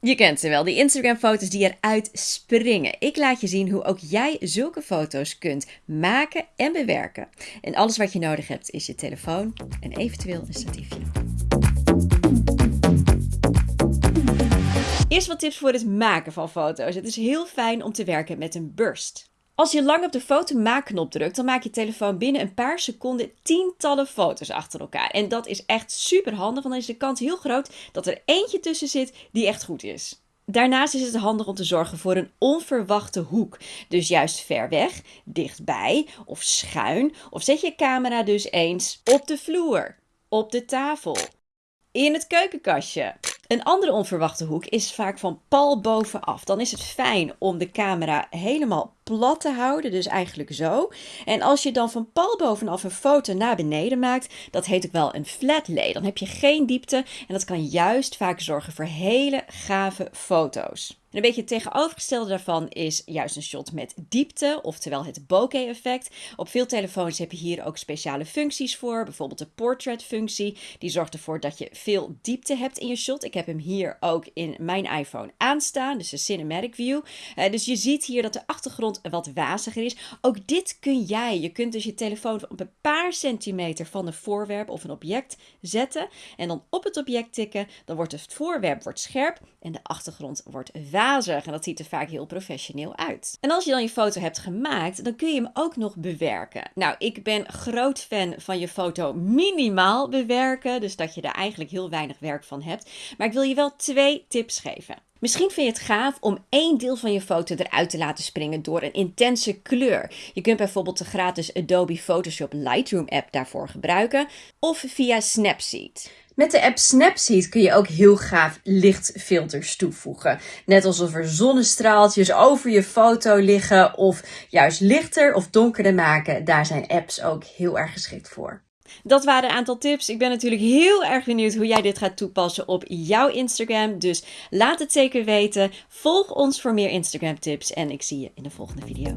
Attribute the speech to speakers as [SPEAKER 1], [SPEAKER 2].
[SPEAKER 1] Je kent ze wel, die Instagram-foto's die eruit springen. Ik laat je zien hoe ook jij zulke foto's kunt maken en bewerken. En alles wat je nodig hebt is je telefoon en eventueel een statiefje. Eerst wat tips voor het maken van foto's. Het is heel fijn om te werken met een burst. Als je lang op de fotomaakknop drukt, dan maak je telefoon binnen een paar seconden tientallen foto's achter elkaar. En dat is echt super handig, want dan is de kans heel groot dat er eentje tussen zit die echt goed is. Daarnaast is het handig om te zorgen voor een onverwachte hoek. Dus juist ver weg, dichtbij of schuin. Of zet je camera dus eens op de vloer, op de tafel, in het keukenkastje. Een andere onverwachte hoek is vaak van pal bovenaf. Dan is het fijn om de camera helemaal plat te houden, dus eigenlijk zo. En als je dan van pal bovenaf een foto naar beneden maakt, dat heet ook wel een flat lay. Dan heb je geen diepte en dat kan juist vaak zorgen voor hele gave foto's. En een beetje het tegenovergestelde daarvan is juist een shot met diepte, oftewel het bokeh effect. Op veel telefoons heb je hier ook speciale functies voor, bijvoorbeeld de portrait functie. Die zorgt ervoor dat je veel diepte hebt in je shot. Ik heb hem hier ook in mijn iPhone aanstaan, dus de cinematic view. Uh, dus je ziet hier dat de achtergrond wat waziger is. Ook dit kun jij. Je kunt dus je telefoon op een paar centimeter van een voorwerp of een object zetten. En dan op het object tikken. Dan wordt het voorwerp wordt scherp en de achtergrond wordt En dat ziet er vaak heel professioneel uit. En als je dan je foto hebt gemaakt, dan kun je hem ook nog bewerken. Nou, ik ben groot fan van je foto minimaal bewerken. Dus dat je er eigenlijk heel weinig werk van hebt. Maar ik wil je wel twee tips geven. Misschien vind je het gaaf om één deel van je foto eruit te laten springen door een intense kleur. Je kunt bijvoorbeeld de gratis Adobe Photoshop Lightroom app daarvoor gebruiken of via Snapseed. Met de app Snapseed kun je ook heel gaaf lichtfilters toevoegen. Net alsof er zonnestraaltjes over je foto liggen of juist lichter of donkerder maken. Daar zijn apps ook heel erg geschikt voor. Dat waren een aantal tips. Ik ben natuurlijk heel erg benieuwd hoe jij dit gaat toepassen op jouw Instagram. Dus laat het zeker weten. Volg ons voor meer Instagram tips en ik zie je in de volgende video.